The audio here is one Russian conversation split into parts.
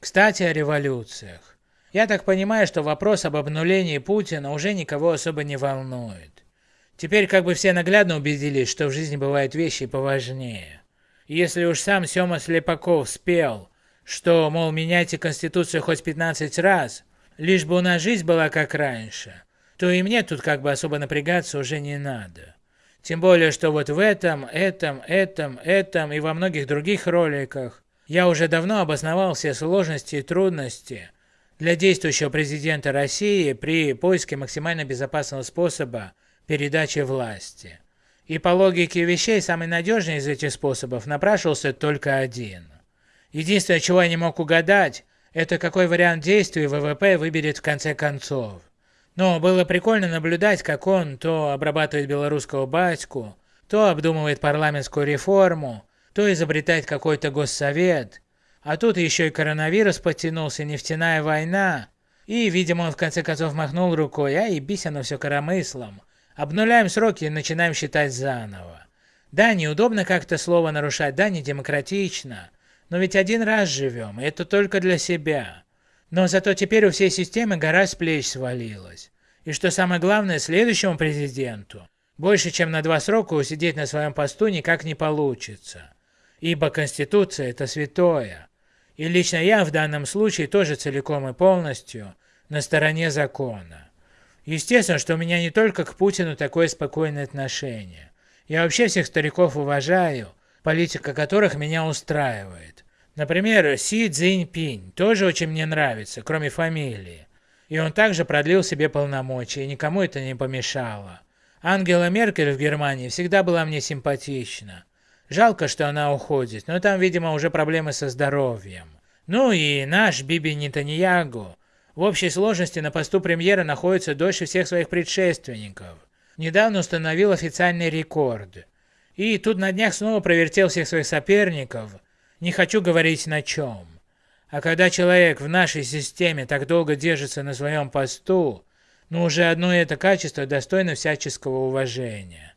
Кстати, о революциях. Я так понимаю, что вопрос об обнулении Путина уже никого особо не волнует. Теперь как бы все наглядно убедились, что в жизни бывают вещи поважнее. И если уж сам Сёма Слепаков спел, что, мол, меняйте Конституцию хоть 15 раз, лишь бы у нас жизнь была как раньше, то и мне тут как бы особо напрягаться уже не надо. Тем более, что вот в этом, этом, этом, этом и во многих других роликах я уже давно обосновал все сложности и трудности для действующего президента России при поиске максимально безопасного способа передачи власти. И по логике вещей самый надежный из этих способов напрашивался только один. Единственное, чего я не мог угадать, это какой вариант действий ВВП выберет в конце концов. Но было прикольно наблюдать, как он то обрабатывает белорусского батьку, то обдумывает парламентскую реформу, то изобретает какой-то госсовет. А тут еще и коронавирус подтянулся, нефтяная война. И, видимо, он в конце концов махнул рукой, а ебись оно все коромыслом. Обнуляем сроки и начинаем считать заново. Да, неудобно как-то слово нарушать, да, не демократично. Но ведь один раз живем, и это только для себя. Но зато теперь у всей системы гора с плеч свалилась. И что самое главное, следующему президенту больше чем на два срока усидеть на своем посту никак не получится. Ибо Конституция – это святое. И лично я в данном случае тоже целиком и полностью на стороне закона. Естественно, что у меня не только к Путину такое спокойное отношение. Я вообще всех стариков уважаю, политика которых меня устраивает. Например, Си Цзиньпинь тоже очень мне нравится, кроме фамилии. И он также продлил себе полномочия, и никому это не помешало. Ангела Меркель в Германии всегда была мне симпатична. Жалко, что она уходит, но там, видимо, уже проблемы со здоровьем. Ну и наш Биби Нетаньягу в общей сложности на посту премьера находится дольше всех своих предшественников. Недавно установил официальный рекорд. И тут на днях снова провертел всех своих соперников, не хочу говорить на чем. А когда человек в нашей системе так долго держится на своем посту, ну уже одно это качество достойно всяческого уважения.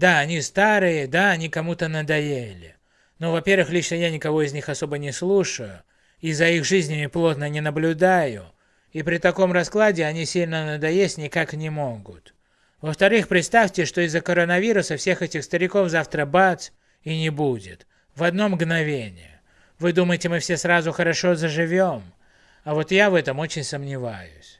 Да, они старые, да, они кому-то надоели. Но, во-первых, лично я никого из них особо не слушаю, и за их жизнями плотно не наблюдаю, и при таком раскладе они сильно надоесть никак не могут. Во-вторых, представьте, что из-за коронавируса всех этих стариков завтра бац и не будет. В одно мгновение. Вы думаете, мы все сразу хорошо заживем? А вот я в этом очень сомневаюсь.